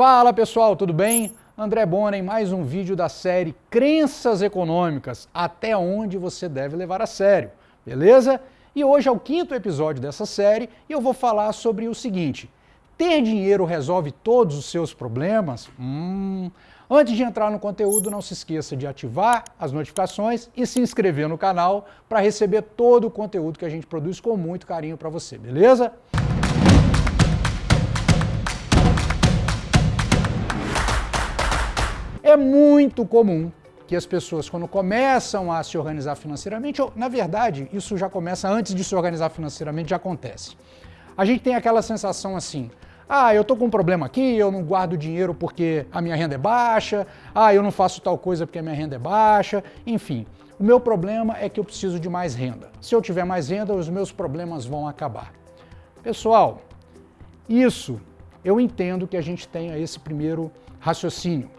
Fala pessoal, tudo bem? André Bona em mais um vídeo da série Crenças Econômicas, até onde você deve levar a sério, beleza? E hoje é o quinto episódio dessa série e eu vou falar sobre o seguinte, ter dinheiro resolve todos os seus problemas? Hum... Antes de entrar no conteúdo, não se esqueça de ativar as notificações e se inscrever no canal para receber todo o conteúdo que a gente produz com muito carinho para você, beleza? É muito comum que as pessoas, quando começam a se organizar financeiramente, ou, na verdade, isso já começa antes de se organizar financeiramente, já acontece. A gente tem aquela sensação assim, ah, eu tô com um problema aqui, eu não guardo dinheiro porque a minha renda é baixa, ah, eu não faço tal coisa porque a minha renda é baixa, enfim. O meu problema é que eu preciso de mais renda. Se eu tiver mais renda, os meus problemas vão acabar. Pessoal, isso eu entendo que a gente tenha esse primeiro raciocínio.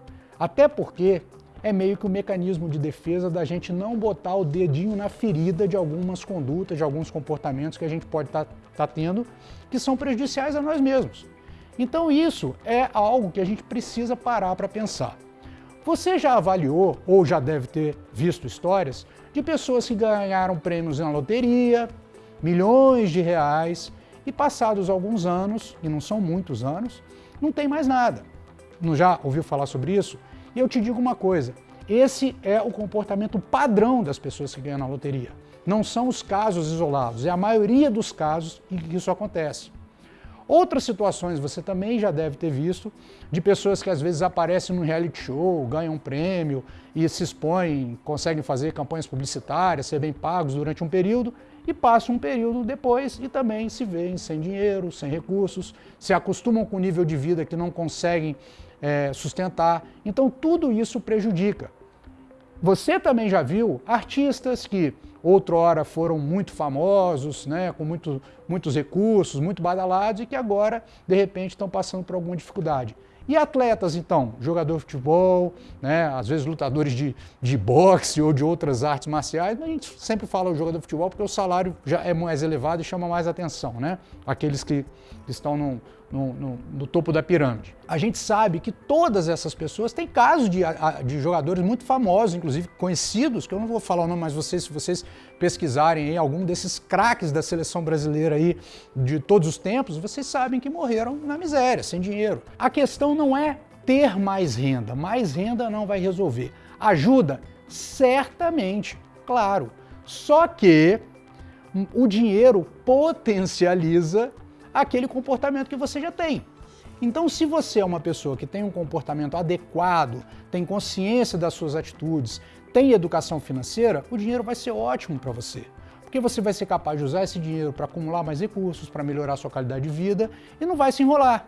Até porque é meio que o um mecanismo de defesa da gente não botar o dedinho na ferida de algumas condutas, de alguns comportamentos que a gente pode estar tá, tá tendo, que são prejudiciais a nós mesmos. Então isso é algo que a gente precisa parar para pensar. Você já avaliou, ou já deve ter visto histórias, de pessoas que ganharam prêmios na loteria, milhões de reais, e passados alguns anos, e não são muitos anos, não tem mais nada. Não já ouviu falar sobre isso? E eu te digo uma coisa, esse é o comportamento padrão das pessoas que ganham na loteria. Não são os casos isolados, é a maioria dos casos em que isso acontece. Outras situações você também já deve ter visto, de pessoas que às vezes aparecem no reality show, ganham um prêmio e se expõem, conseguem fazer campanhas publicitárias, ser bem pagos durante um período, e passam um período depois e também se veem sem dinheiro, sem recursos, se acostumam com um nível de vida que não conseguem é, sustentar. Então tudo isso prejudica. Você também já viu artistas que outrora foram muito famosos, né, com muito, muitos recursos, muito badalados e que agora, de repente, estão passando por alguma dificuldade. E atletas, então? Jogador de futebol, né? às vezes lutadores de, de boxe ou de outras artes marciais, a gente sempre fala o jogador de futebol porque o salário já é mais elevado e chama mais atenção, né? Aqueles que estão no, no, no, no topo da pirâmide. A gente sabe que todas essas pessoas têm casos de, de jogadores muito famosos, inclusive conhecidos, que eu não vou falar o nome, mas vocês, se vocês pesquisarem aí algum desses craques da seleção brasileira aí de todos os tempos, vocês sabem que morreram na miséria, sem dinheiro. A questão não é ter mais renda, mais renda não vai resolver. Ajuda? Certamente, claro. Só que o dinheiro potencializa aquele comportamento que você já tem. Então, se você é uma pessoa que tem um comportamento adequado, tem consciência das suas atitudes, tem educação financeira, o dinheiro vai ser ótimo para você. Porque você vai ser capaz de usar esse dinheiro para acumular mais recursos, para melhorar sua qualidade de vida e não vai se enrolar.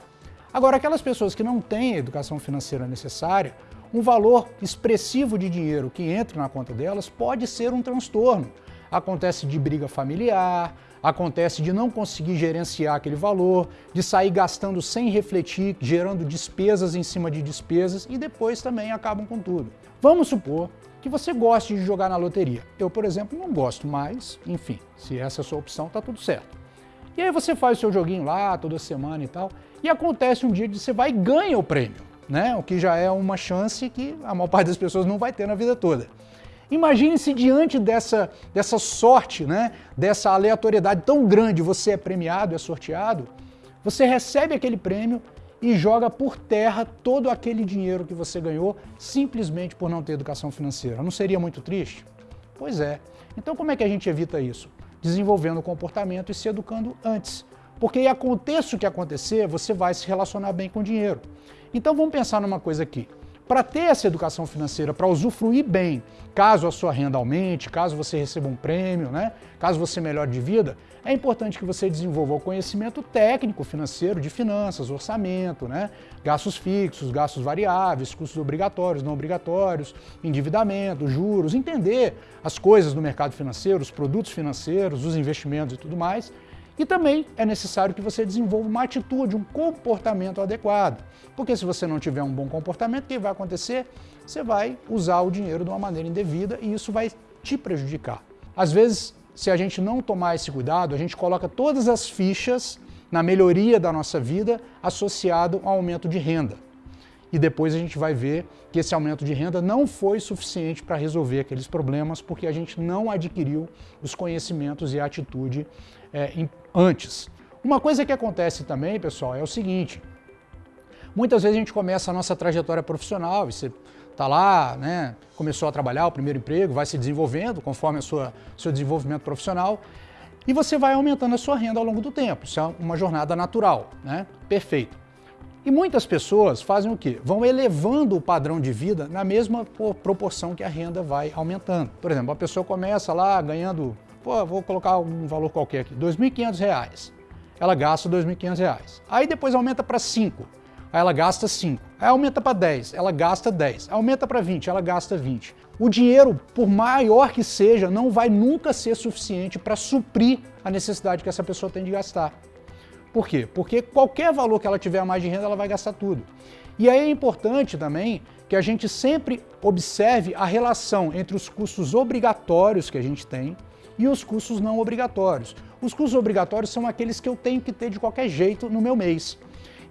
Agora, aquelas pessoas que não têm a educação financeira necessária, um valor expressivo de dinheiro que entra na conta delas pode ser um transtorno. Acontece de briga familiar, acontece de não conseguir gerenciar aquele valor, de sair gastando sem refletir, gerando despesas em cima de despesas e depois também acabam com tudo. Vamos supor que você goste de jogar na loteria. Eu, por exemplo, não gosto, mas, enfim, se essa é a sua opção, tá tudo certo. E aí você faz o seu joguinho lá, toda semana e tal, e acontece um dia que você vai e ganha o prêmio, né? O que já é uma chance que a maior parte das pessoas não vai ter na vida toda. Imagine se diante dessa, dessa sorte, né, dessa aleatoriedade tão grande, você é premiado, é sorteado, você recebe aquele prêmio e joga por terra todo aquele dinheiro que você ganhou simplesmente por não ter educação financeira. Não seria muito triste? Pois é. Então como é que a gente evita isso? Desenvolvendo o comportamento e se educando antes. Porque aconteça o que acontecer, você vai se relacionar bem com o dinheiro. Então vamos pensar numa coisa aqui. Para ter essa educação financeira, para usufruir bem, caso a sua renda aumente, caso você receba um prêmio, né? caso você melhore de vida, é importante que você desenvolva o conhecimento técnico financeiro de finanças, orçamento, né? gastos fixos, gastos variáveis, custos obrigatórios, não obrigatórios, endividamento, juros, entender as coisas do mercado financeiro, os produtos financeiros, os investimentos e tudo mais, e também é necessário que você desenvolva uma atitude, um comportamento adequado. Porque se você não tiver um bom comportamento, o que vai acontecer? Você vai usar o dinheiro de uma maneira indevida e isso vai te prejudicar. Às vezes, se a gente não tomar esse cuidado, a gente coloca todas as fichas na melhoria da nossa vida associado ao aumento de renda. E depois a gente vai ver que esse aumento de renda não foi suficiente para resolver aqueles problemas porque a gente não adquiriu os conhecimentos e a atitude é, antes. Uma coisa que acontece também, pessoal, é o seguinte, muitas vezes a gente começa a nossa trajetória profissional, você está lá, né, começou a trabalhar, o primeiro emprego, vai se desenvolvendo conforme o seu desenvolvimento profissional, e você vai aumentando a sua renda ao longo do tempo. Isso é uma jornada natural, né? Perfeito. E muitas pessoas fazem o quê? Vão elevando o padrão de vida na mesma proporção que a renda vai aumentando. Por exemplo, a pessoa começa lá ganhando, pô, vou colocar um valor qualquer aqui, R$ 2.500. Ela gasta R$ 2.500. Aí depois aumenta para 5. Aí ela gasta 5. Aí aumenta para 10, ela gasta 10. Aumenta para 20, ela gasta 20. O dinheiro, por maior que seja, não vai nunca ser suficiente para suprir a necessidade que essa pessoa tem de gastar. Por quê? Porque qualquer valor que ela tiver a mais de renda, ela vai gastar tudo. E aí é importante também que a gente sempre observe a relação entre os custos obrigatórios que a gente tem e os custos não obrigatórios. Os custos obrigatórios são aqueles que eu tenho que ter de qualquer jeito no meu mês.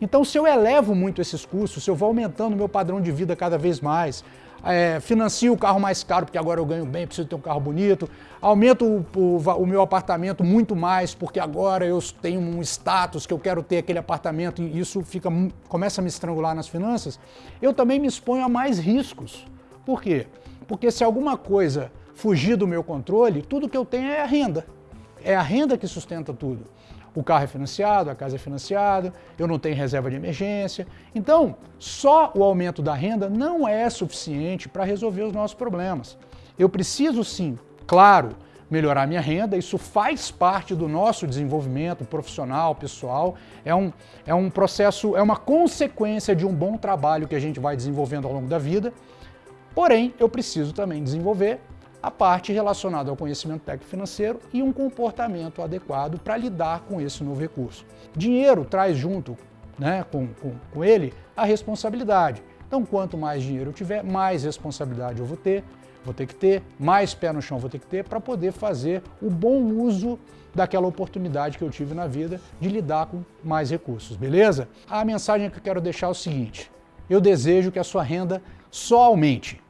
Então, se eu elevo muito esses custos, se eu vou aumentando o meu padrão de vida cada vez mais, é, financio o carro mais caro porque agora eu ganho bem, preciso ter um carro bonito, aumento o, o, o, meu apartamento muito mais porque agora eu tenho um status que eu quero ter aquele apartamento e isso fica, começa a me estrangular nas finanças, eu também me exponho a mais riscos. Por quê? Porque se alguma coisa fugir do meu controle, tudo que eu tenho é a renda. É a renda que sustenta tudo. O carro é financiado, a casa é financiada, eu não tenho reserva de emergência. Então, só o aumento da renda não é suficiente para resolver os nossos problemas. Eu preciso sim, claro, melhorar minha renda, isso faz parte do nosso desenvolvimento profissional, pessoal, é um, é um processo, é uma consequência de um bom trabalho que a gente vai desenvolvendo ao longo da vida, porém eu preciso também desenvolver a parte relacionada ao conhecimento técnico financeiro e um comportamento adequado para lidar com esse novo recurso. Dinheiro traz junto né, com, com, com ele a responsabilidade. Então, quanto mais dinheiro eu tiver, mais responsabilidade eu vou ter, vou ter que ter, mais pé no chão vou ter que ter para poder fazer o bom uso daquela oportunidade que eu tive na vida de lidar com mais recursos, beleza? A mensagem que eu quero deixar é o seguinte, eu desejo que a sua renda só aumente,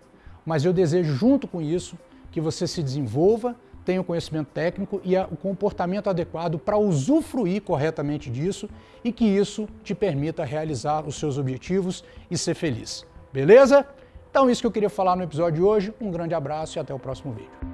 mas eu desejo junto com isso que você se desenvolva, tenha o conhecimento técnico e o comportamento adequado para usufruir corretamente disso e que isso te permita realizar os seus objetivos e ser feliz. Beleza? Então isso que eu queria falar no episódio de hoje. Um grande abraço e até o próximo vídeo.